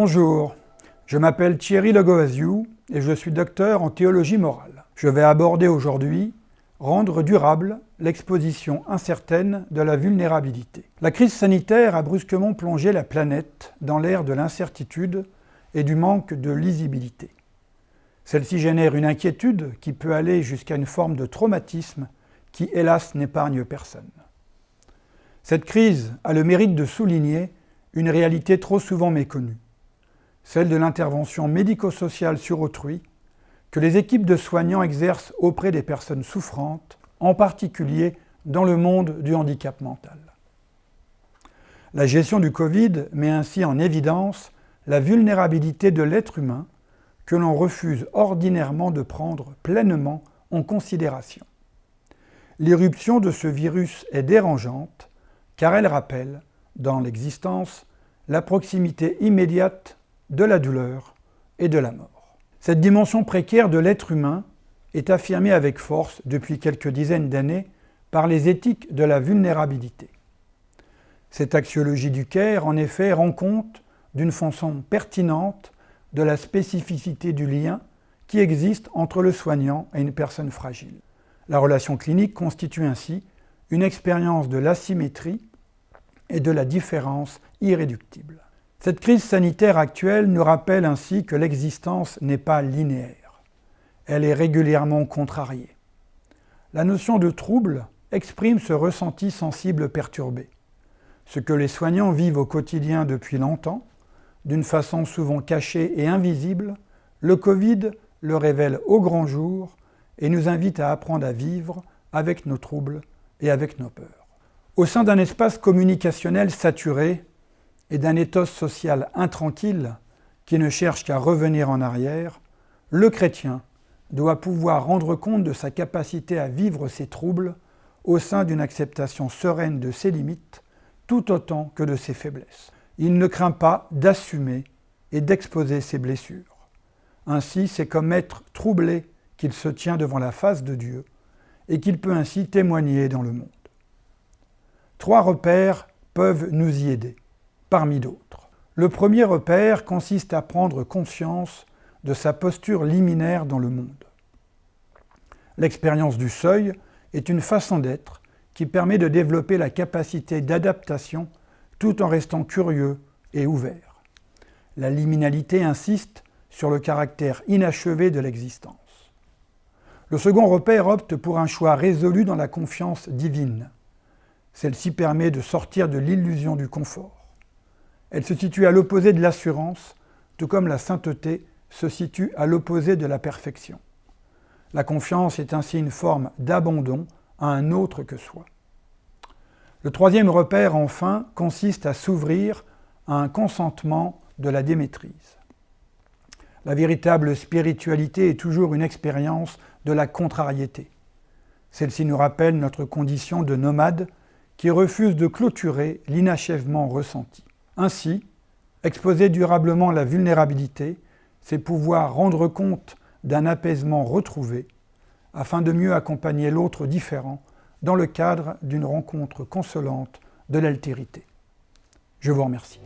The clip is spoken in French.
Bonjour, je m'appelle Thierry Legoaziou et je suis docteur en théologie morale. Je vais aborder aujourd'hui rendre durable l'exposition incertaine de la vulnérabilité. La crise sanitaire a brusquement plongé la planète dans l'ère de l'incertitude et du manque de lisibilité. Celle-ci génère une inquiétude qui peut aller jusqu'à une forme de traumatisme qui, hélas, n'épargne personne. Cette crise a le mérite de souligner une réalité trop souvent méconnue, celle de l'intervention médico-sociale sur autrui que les équipes de soignants exercent auprès des personnes souffrantes, en particulier dans le monde du handicap mental. La gestion du Covid met ainsi en évidence la vulnérabilité de l'être humain que l'on refuse ordinairement de prendre pleinement en considération. L'irruption de ce virus est dérangeante car elle rappelle, dans l'existence, la proximité immédiate de la douleur et de la mort. Cette dimension précaire de l'être humain est affirmée avec force depuis quelques dizaines d'années par les éthiques de la vulnérabilité. Cette axiologie du Caire, en effet, rend compte d'une façon pertinente de la spécificité du lien qui existe entre le soignant et une personne fragile. La relation clinique constitue ainsi une expérience de l'asymétrie et de la différence irréductible. Cette crise sanitaire actuelle nous rappelle ainsi que l'existence n'est pas linéaire. Elle est régulièrement contrariée. La notion de trouble exprime ce ressenti sensible perturbé. Ce que les soignants vivent au quotidien depuis longtemps, d'une façon souvent cachée et invisible, le Covid le révèle au grand jour et nous invite à apprendre à vivre avec nos troubles et avec nos peurs. Au sein d'un espace communicationnel saturé et d'un ethos social intranquille qui ne cherche qu'à revenir en arrière, le chrétien doit pouvoir rendre compte de sa capacité à vivre ses troubles au sein d'une acceptation sereine de ses limites, tout autant que de ses faiblesses il ne craint pas d'assumer et d'exposer ses blessures. Ainsi, c'est comme être troublé qu'il se tient devant la face de Dieu et qu'il peut ainsi témoigner dans le monde. Trois repères peuvent nous y aider, parmi d'autres. Le premier repère consiste à prendre conscience de sa posture liminaire dans le monde. L'expérience du seuil est une façon d'être qui permet de développer la capacité d'adaptation tout en restant curieux et ouvert. La liminalité insiste sur le caractère inachevé de l'existence. Le second repère opte pour un choix résolu dans la confiance divine. Celle-ci permet de sortir de l'illusion du confort. Elle se situe à l'opposé de l'assurance, tout comme la sainteté se situe à l'opposé de la perfection. La confiance est ainsi une forme d'abandon à un autre que soi. Le troisième repère, enfin, consiste à s'ouvrir à un consentement de la démaîtrise. La véritable spiritualité est toujours une expérience de la contrariété. Celle-ci nous rappelle notre condition de nomade qui refuse de clôturer l'inachèvement ressenti. Ainsi, exposer durablement la vulnérabilité, c'est pouvoir rendre compte d'un apaisement retrouvé afin de mieux accompagner l'autre différent dans le cadre d'une rencontre consolante de l'altérité. Je vous remercie.